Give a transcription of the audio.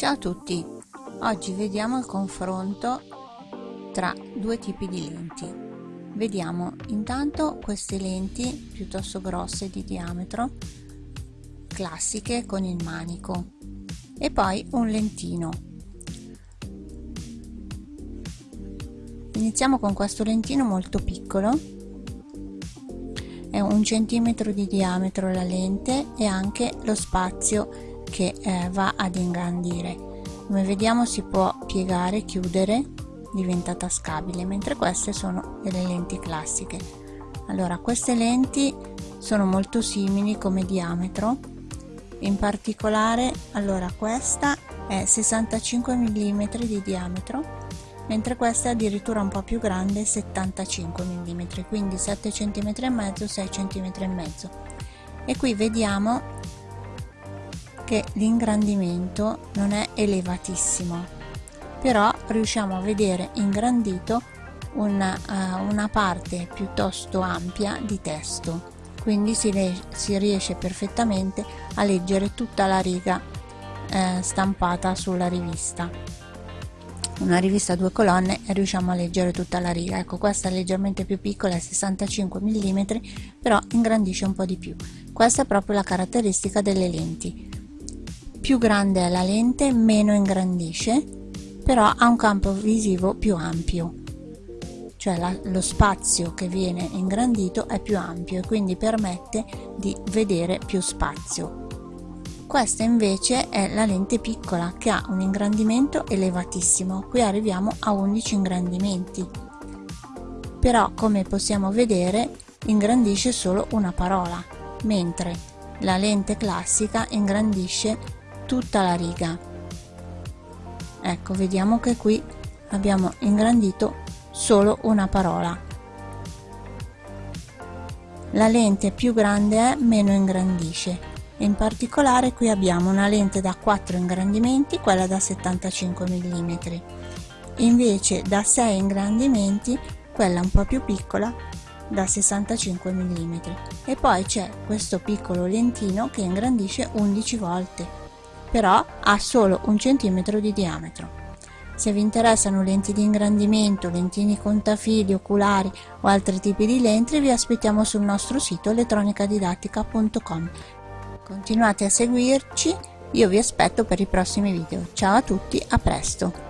Ciao a tutti, oggi vediamo il confronto tra due tipi di lenti. Vediamo intanto queste lenti piuttosto grosse di diametro, classiche con il manico e poi un lentino. Iniziamo con questo lentino molto piccolo, è un centimetro di diametro la lente e anche lo spazio che eh, va ad ingrandire. Come vediamo si può piegare chiudere diventa tascabile mentre queste sono delle lenti classiche. Allora queste lenti sono molto simili come diametro. In particolare allora questa è 65 mm di diametro mentre questa è addirittura un po' più grande 75 mm quindi 7 cm e mezzo 6 cm e mezzo. E qui vediamo che l'ingrandimento non è elevatissimo però riusciamo a vedere ingrandito una, uh, una parte piuttosto ampia di testo. Quindi si, si riesce perfettamente a leggere tutta la riga eh, stampata sulla rivista. Una rivista a due colonne e riusciamo a leggere tutta la riga. Ecco questa è leggermente più piccola è 65 mm però ingrandisce un po' di più. Questa è proprio la caratteristica delle lenti più grande è la lente meno ingrandisce però ha un campo visivo più ampio. Cioè la, lo spazio che viene ingrandito è più ampio e quindi permette di vedere più spazio. Questa invece è la lente piccola che ha un ingrandimento elevatissimo. Qui arriviamo a 11 ingrandimenti. Però come possiamo vedere ingrandisce solo una parola mentre la lente classica ingrandisce tutta la riga. Ecco vediamo che qui abbiamo ingrandito solo una parola. La lente più grande è meno ingrandisce. In particolare qui abbiamo una lente da 4 ingrandimenti quella da 75 mm invece da 6 ingrandimenti quella un po' più piccola da 65 mm e poi c'è questo piccolo lentino che ingrandisce 11 volte però ha solo un centimetro di diametro. Se vi interessano lenti di ingrandimento, lentini contafili, oculari o altri tipi di lenti vi aspettiamo sul nostro sito elettronicadidattica.com. Continuate a seguirci, io vi aspetto per i prossimi video. Ciao a tutti, a presto!